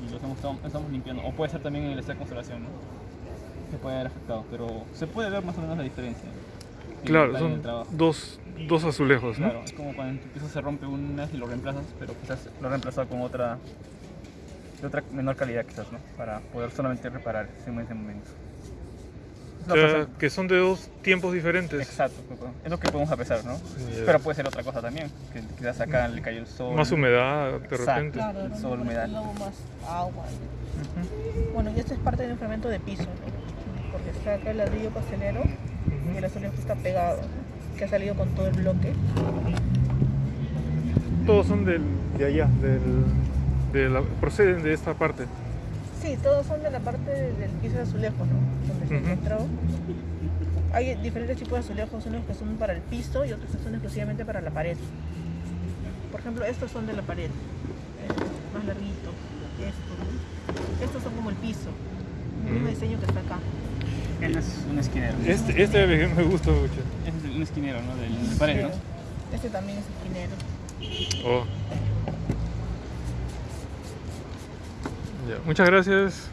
y los estamos, estamos limpiando. O puede ser también en el de conservación, ¿no? Se puede haber afectado, pero se puede ver más o menos la diferencia. Claro, son dos, dos azulejos, ¿no? Claro, es como cuando en tu piso se rompe una y lo reemplazas, pero quizás lo reemplazado con otra de otra menor calidad quizás, ¿no? Para poder solamente reparar ese momento. Es O lo que sea, hace- que son de dos tiempos diferentes. Exacto, es lo que podemos apreciar, ¿no? Pero puede ser otra cosa también, que quizás acá le cayó el sol. Más humedad, de Exacto. repente. Claro, El sol, humedad. Luego más agua. Bueno, y esto es parte del enfriamiento de piso, ¿no? Porque está acá el ladrillo pastelero y el azulejo está pegado, ¿no? que ha salido con todo el bloque. Todos son del, de allá, del, de la- proceden de esta parte. Sí, todos son de la parte del piso de azulejo, ¿no? Donde se Ujú. encontró. Hay diferentes tipos de azulejos, unos que son para el piso y otros que son exclusivamente para la pared. Por ejemplo, estos son de la pared, este, más larguito. Estos, ¿no? estos son como el piso, el mismo diseño que está acá. Este es un esquinero. Este, este me gusta mucho. Este es un esquinero, ¿no? Del pared, ¿no? Este también es esquinero. Oh. Muchas gracias.